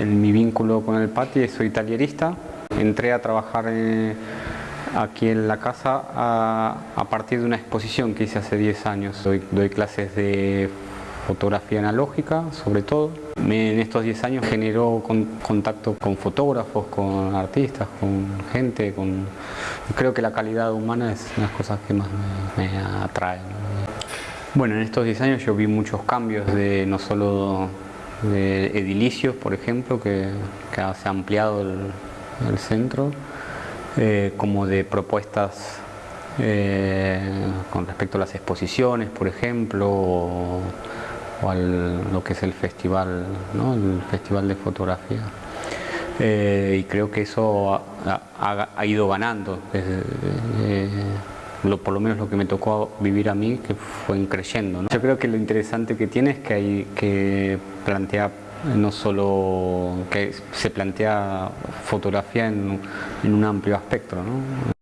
en mi vínculo con el PATI, soy tallerista. Entré a trabajar eh, aquí en la casa a, a, partir de una exposición que hice hace 10 años. Doy, doy clases de fotografía analógica, sobre todo. Me, en estos 10 años generó con, contacto con fotógrafos, con artistas, con gente. Con... Creo que la calidad humana es una de las cosas que más me, me atrae. Bueno, en estos 10 años yo vi muchos cambios de no solo de edilicios, por ejemplo, que, se ha ampliado el, centro, eh, como de propuestas eh, con respecto a las exposiciones, por ejemplo, o, al, lo que es el festival, ¿no? el festival de fotografía. Eh, y creo que eso ha, ha, ido ganando, desde, lo, por lo menos lo que me tocó vivir a mí, que fue creciendo. ¿no? Yo creo que lo interesante que tiene es que, hay, que plantea no solo que se plantea fotografía en, en un amplio espectro. ¿no?